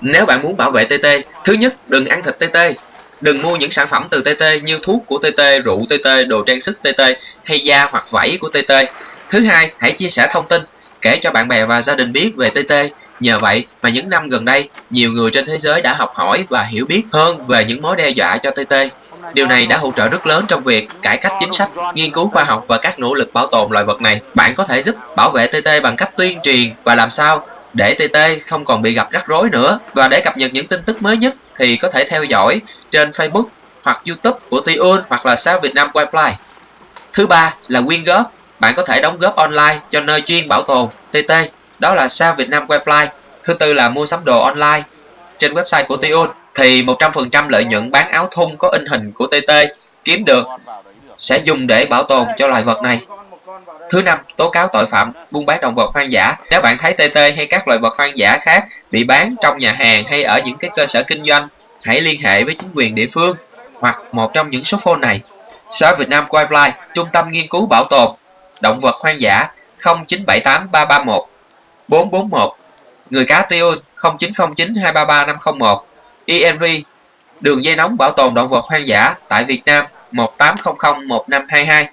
Nếu bạn muốn bảo vệ TT, thứ nhất, đừng ăn thịt TT. Đừng mua những sản phẩm từ TT như thuốc của TT, rượu TT, đồ trang sức TT hay da hoặc vảy của TT. Thứ hai, hãy chia sẻ thông tin, kể cho bạn bè và gia đình biết về TT. Nhờ vậy mà những năm gần đây, nhiều người trên thế giới đã học hỏi và hiểu biết hơn về những mối đe dọa cho TT. Điều này đã hỗ trợ rất lớn trong việc cải cách chính sách, nghiên cứu khoa học và các nỗ lực bảo tồn loài vật này. Bạn có thể giúp bảo vệ TT bằng cách tuyên truyền và làm sao để TT không còn bị gặp rắc rối nữa. Và để cập nhật những tin tức mới nhất thì có thể theo dõi trên Facebook hoặc YouTube của Tiun hoặc là sao Việt Nam Wildlife. Thứ ba là quyên góp. Bạn có thể đóng góp online cho nơi chuyên bảo tồn TT, đó là sao Việt Nam Wildlife. Thứ tư là mua sắm đồ online trên website của Tiun thì 100% lợi nhuận bán áo thun có in hình của TT kiếm được sẽ dùng để bảo tồn cho loài vật này. Thứ năm, tố cáo tội phạm buôn bán động vật hoang dã. Nếu bạn thấy TT hay các loài vật hoang dã khác bị bán trong nhà hàng hay ở những cái cơ sở kinh doanh, hãy liên hệ với chính quyền địa phương hoặc một trong những số phone này. Sở Việt Nam Wildlife, Trung tâm Nghiên cứu Bảo tồn Động vật hoang dã 0978 331 441 Người cá tiêu 0909 233 501 ENV Đường dây nóng bảo tồn động vật hoang dã tại Việt Nam 1800 1522